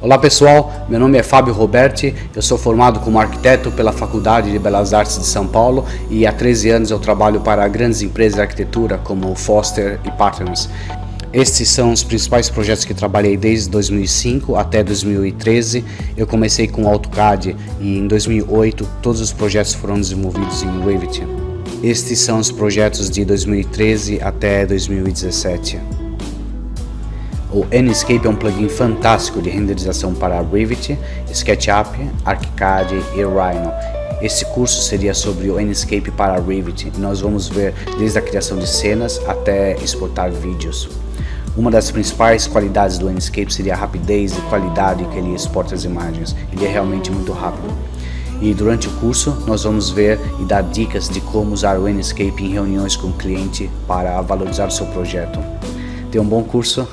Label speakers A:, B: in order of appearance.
A: Olá pessoal, meu nome é Fábio Roberti, eu sou formado como arquiteto pela Faculdade de Belas Artes de São Paulo e há 13 anos eu trabalho para grandes empresas de arquitetura como Foster e Partners. Estes são os principais projetos que trabalhei desde 2005 até 2013. Eu comecei com AutoCAD e em 2008 todos os projetos foram desenvolvidos em Revit. Estes são os projetos de 2013 até 2017. O Enscape é um plugin fantástico de renderização para Revit, SketchUp, ArchiCAD e Rhino. Esse curso seria sobre o Enscape para Revit e nós vamos ver desde a criação de cenas até exportar vídeos. Uma das principais qualidades do Enscape seria a rapidez e qualidade que ele exporta as imagens. Ele é realmente muito rápido. E durante o curso nós vamos ver e dar dicas de como usar o Enscape em reuniões com o cliente para valorizar o seu projeto. Tenha um bom curso